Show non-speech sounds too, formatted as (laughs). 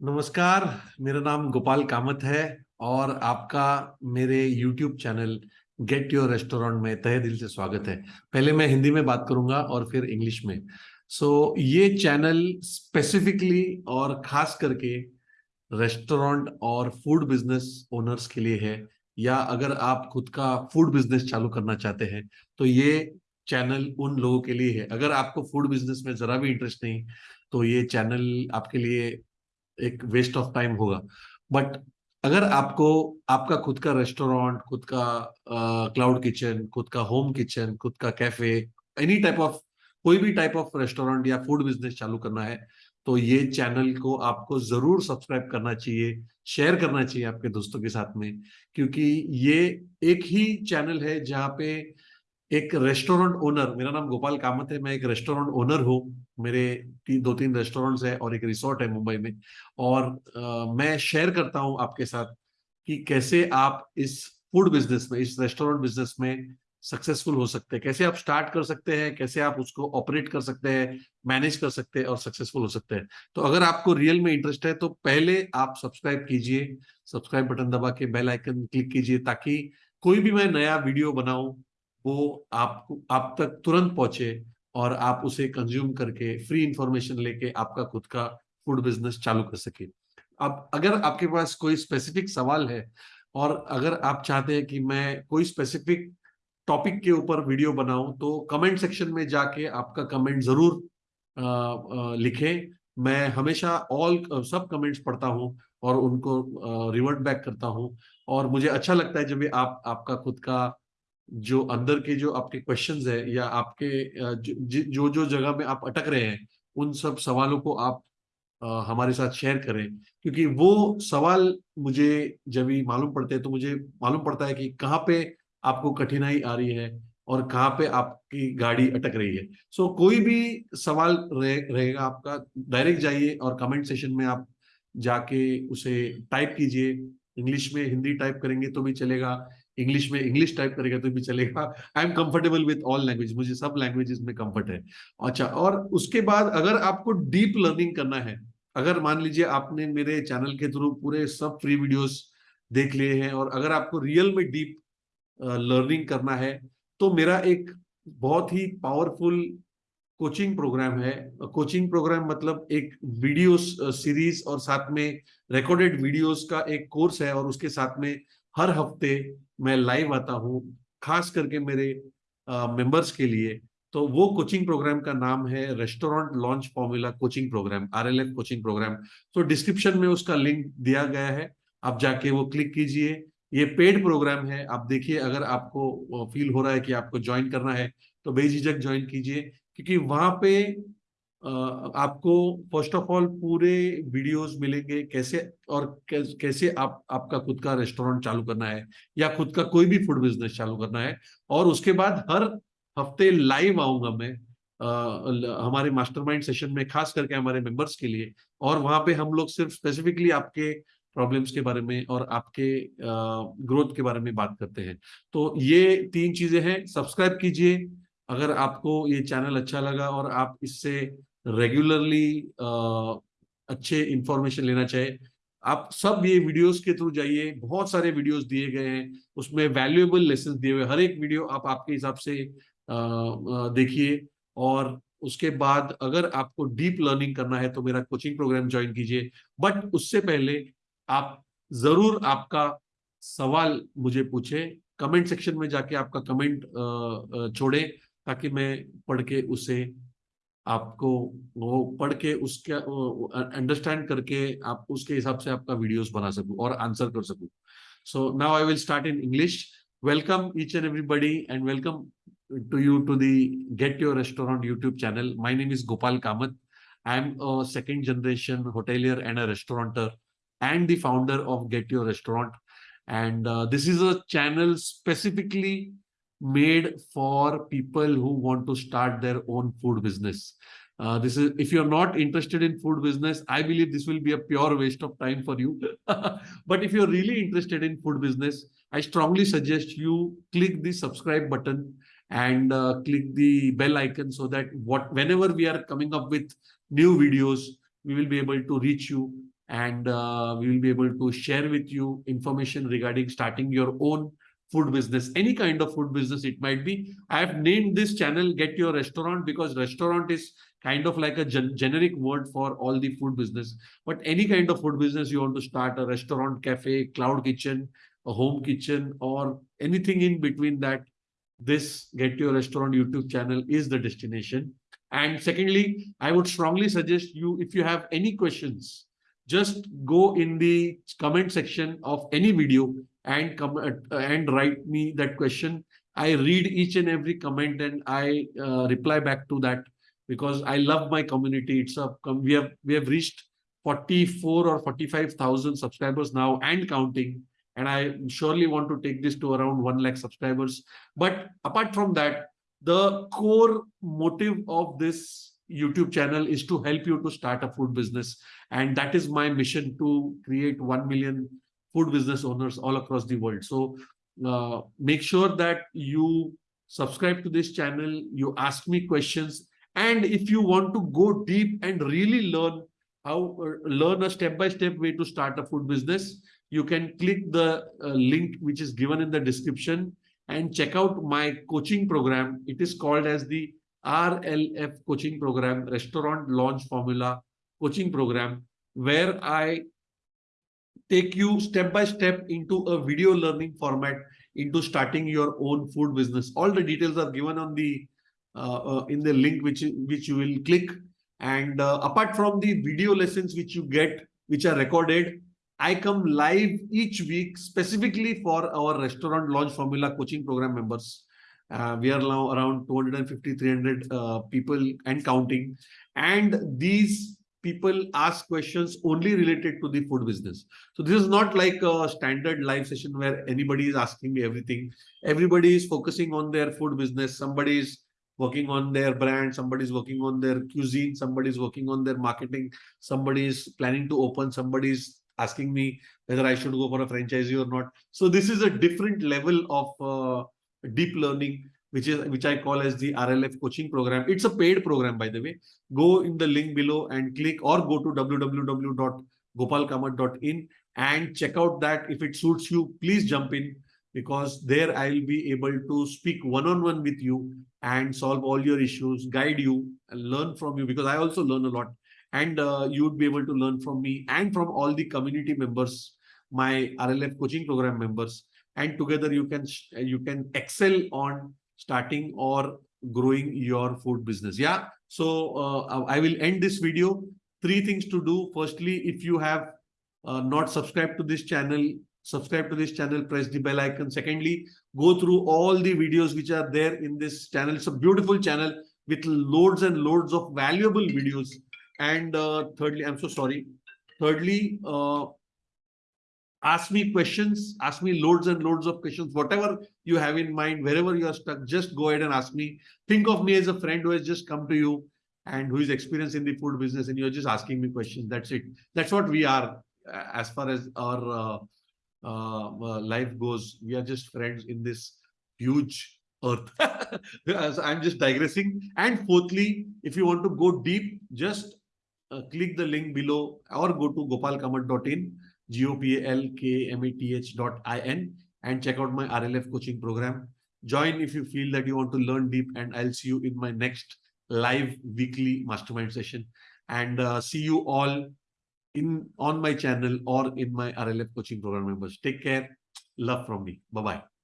नमस्कार मेरा नाम गोपाल कामत है और आपका मेरे YouTube channel get your restaurant में तहे दिल से स्वागत है। पहले मैं हिंदी में बात करूँगा और फिर इंग्लिश में। सो so, ये चैनल स्पेसिफिकली और खास करके रेस्टोरेंट और फ़ूड बिज़नेस ओनर्स के लिए है या अगर आप खुद का फ़ूड बिज़नेस चालू करना चाहते हैं तो ये चैनल उन लोगों के लिए है। अगर आपको फ़ूड बिज़नेस में जरा भी इंटरेस्ट नहीं तो ये चैनल आपके लिए एक वेस्ट ऑफ़ टाइम होगा। बट अगर आपको, आपका खुद का रेस्टोरेंट खुद का क्लाउड किचन खुद का होम किचन खुद का कैफ़े एनी टाइप ऑफ़ कोई भी टाइप ऑफ़ रेस्टोरेंट या फ़ूड बिज़नेस चालू करना है तो ये चैनल को आपको ज़रूर सब्सक्राइब करना चाहिए शेयर करना चाहिए आपके दोस्तों के साथ में, क्योंकि ये एक ही चैनल है जहाँ पे एक रेस्टोरेंट ओनर मेरा नाम गोपाल कामत है मैं एक रेस्टोरेंट ओनर हूँ मेरे ती, दो तीन रेस्टोरेंट्स है और एक रिसोर्ट है मुंबई में। और आ, मैं शेयर करता हूँ आपके साथ कि कैसे आप इस फ़ूड बिज़नेस में इस रेस्टोरेंट बिज़नेस में सक्सेसफुल हो सकते हैं। कैसे आप स्टार्ट कर सकते हैं कैसे आप उसको ऑपरेट कर सकते हैं मैनेज कर सकते हैं और सक्सेसफुल हो सकते हैं। तो अगर आपको रियल में इंटरेस्ट है तो पहले आप सब्सक्राइब कीजिए सब्सक्राइब बटन दबा के बेल आइकन क्लिक कीजिए ताकि कोई भी मैं नया वीडियो बनाऊँ वो आपको, आप तक तुरंत पहुँचे और आप उसे कंज्यूम करके फ्री इंफॉर्मेशन लेके आपका खुद का फ़ूड बिज़नेस चालू कर सके। अब अगर आपके पास कोई स्पेसिफिक सवाल है और अगर आप चाहते हैं कि मैं कोई स्पेसिफिक टॉपिक के ऊपर वीडियो बनाऊँ तो कमेंट सेक्शन में जाके आपका कमेंट ज़रूर लिखें। मैं हमेशा ऑल सब कमेंट्स पढ़ता हूँ और उनको रिवर्ट बैक करता हूँ। और मुझे अच्छा लगता है जब आप, आपका खुद का जो अंदर के जो आपके क्वेश्चंस है या आपके जो जो जगह में आप अटक रहे हैं उन सब सवालों को आप आ, हमारे साथ शेयर करें। क्योंकि वो सवाल मुझे जब भी मालूम पड़ते हैं तो मुझे मालूम पड़ता है कि कहाँ पे आपको कठिनाई आ रही है और कहाँ पे आपकी गाड़ी अटक रही है। सो so, कोई भी सवाल रहे, रहेगा आपका डायरेक्ट जाइए और कमेंट सेशन में आप जाके उसे टाइप कीजिए। इंग्लिश में हिंदी टाइप करेंगे तो भी चलेगा। इंग्लिश में इंग्लिश टाइप करेगा तो भी चलेगा। I am comfortable with all language मुझे सब लैंग्वेजेस में कंफर्ट है। अच्छा और उसके बाद अगर आपको डीप लर्निंग करना है, अगर मान लीजिए आपने मेरे चैनल के थ्रू पूरे सब फ्री वीडियोस देख लिए हैं और अगर आपको रियल में डीप लर्निंग करना है तो मेरा एक बहुत ही पावरफुल कोचिंग प्रोग्राम है। कोचिंग प्रोग्राम मतलब एक वीडियो सीरीज़ और साथ में रिकॉर्डेड वीडियोस का एक कोर्स है और उसके साथ में हर हफ़्ते मैं लाइव आता हूँ, खास करके मेरे मेंबर्स के लिए। तो वो कोचिंग प्रोग्राम का नाम है restaurant launch formula coaching program RLF coaching program तो डिस्क्रिप्शन में उसका लिंक दिया गया है, आप जाके वो क्लिक कीजिए। ये पेड प्रोग्राम है, आप देखिए, अगर आपको फील हो रहा है कि आपको ज्वाइन करना है तो बेझिझक ज्वाइन कीजिए, क्योंकि वहाँ पे आपको फ़र्स्ट ऑफ़ ऑल पूरे वीडियोस मिलेंगे कैसे और कैसे आप आपका खुद का रेस्टोरेंट चालू करना है या खुद का कोई भी फ़ूड बिज़नेस चालू करना है और उसके बाद हर हफ़्ते लाइव आऊँगा मैं आ, हमारे मास्टरमाइंड सेशन में खास करके हमारे मेंबर्स के लिए और वहाँ पे हम लोग सिर्फ़ स्पेसिफिकली आपके प्रॉब्लम्स के बारे में और आपके ग्रोथ के बारे में बात करते हैं। तो ये तीन चीज़ें हैं सब्सक्राइब कीजिए अगर आपको ये चैनल अच्छा लगा और आप इससे रेगुलरली अच्छे इंफॉर्मेशन लेना चाहे। आप सब ये वीडियोस के थ्रू जाइए, बहुत सारे वीडियोस दिए गए हैं, उसमें वैल्यूएबल लेसन दिए हुए हर एक वीडियो आप आपके हिसाब से देखिए और उसके बाद अगर आपको डीप लर्निंग करना है तो मेरा कोचिंग प्रोग्राम ज्वाइन कीजिए। बट उससे पहले आप ज़रूर आपका सवाल मुझे पूछे। कमेंट सेक्शन में जाके आपका कमेंट छोड़े ताकि मैं पढ़ के उसे आपको वो पढ़ के उसके अंडरस्टैंड करके आप उसके हिसाब से आपका वीडियोस बना सकूँ और आंसर कर सकूँ। So now I will start in English welcome each and everybody and welcome to you to the get your restaurant YouTube channel my name is Gopal Kamath I am a second generation hotelier and a restaurateur and the founder of get your restaurant and this is a channel specifically made for people who want to start their own food business. Uh, this is if you're not interested in food business, I believe this will be a pure waste of time for you. (laughs) but if you're really interested in food business, I strongly suggest you click the subscribe button and uh, click the bell icon so that what whenever we are coming up with new videos, we will be able to reach you and uh, we will be able to share with you information regarding starting your own food business, any kind of food business it might be. I have named this channel Get Your Restaurant because restaurant is kind of like a gen generic word for all the food business. But any kind of food business you want to start, a restaurant, cafe, cloud kitchen, a home kitchen, or anything in between that, this Get Your Restaurant YouTube channel is the destination. And secondly, I would strongly suggest you, if you have any questions, just go in the comment section of any video and come uh, and write me that question. I read each and every comment and I uh, reply back to that because I love my community. It's a we have we have reached 44 or 45,000 subscribers now and counting. And I surely want to take this to around 1 lakh subscribers. But apart from that, the core motive of this YouTube channel is to help you to start a food business. And that is my mission to create 1 million food business owners all across the world. So uh, make sure that you subscribe to this channel, you ask me questions. And if you want to go deep and really learn how uh, learn a step-by-step -step way to start a food business, you can click the uh, link which is given in the description and check out my coaching program. It is called as the RLF coaching program, Restaurant Launch Formula coaching program, where I take you step by step into a video learning format into starting your own food business. All the details are given on the uh, uh, in the link which which you will click. And uh, apart from the video lessons which you get, which are recorded, I come live each week specifically for our restaurant launch formula coaching program members. Uh, we are now around 250, 300 uh, people and counting. And these people ask questions only related to the food business. So this is not like a standard live session where anybody is asking me everything. Everybody is focusing on their food business. Somebody is working on their brand. Somebody is working on their cuisine. Somebody is working on their marketing. Somebody is planning to open. Somebody is asking me whether I should go for a franchisee or not. So this is a different level of uh, deep learning, which is which I call as the RLF coaching program. It's a paid program, by the way. Go in the link below and click or go to www.gopalkamat.in and check out that. If it suits you, please jump in because there I'll be able to speak one-on-one -on -one with you and solve all your issues, guide you, and learn from you because I also learn a lot and uh, you would be able to learn from me and from all the community members, my RLF coaching program members, and together you can you can excel on starting or growing your food business. Yeah. So uh, I will end this video. Three things to do. Firstly, if you have uh, not subscribed to this channel, subscribe to this channel, press the bell icon. Secondly, go through all the videos which are there in this channel. It's a beautiful channel with loads and loads of valuable videos and uh, thirdly, I'm so sorry. Thirdly, uh, ask me questions, ask me loads and loads of questions, whatever you have in mind, wherever you are stuck, just go ahead and ask me. Think of me as a friend who has just come to you and who is experienced in the food business and you're just asking me questions. That's it. That's what we are uh, as far as our uh, uh, uh, life goes. We are just friends in this huge earth. (laughs) I'm just digressing. And fourthly, if you want to go deep, just uh, click the link below or go to gopalkamat.in, G-O-P-A-L-K-M-A-T-H dot I-N and check out my RLF coaching program. Join if you feel that you want to learn deep and I'll see you in my next live weekly mastermind session and uh, see you all in on my channel or in my RLF coaching program members. Take care. Love from me. Bye-bye.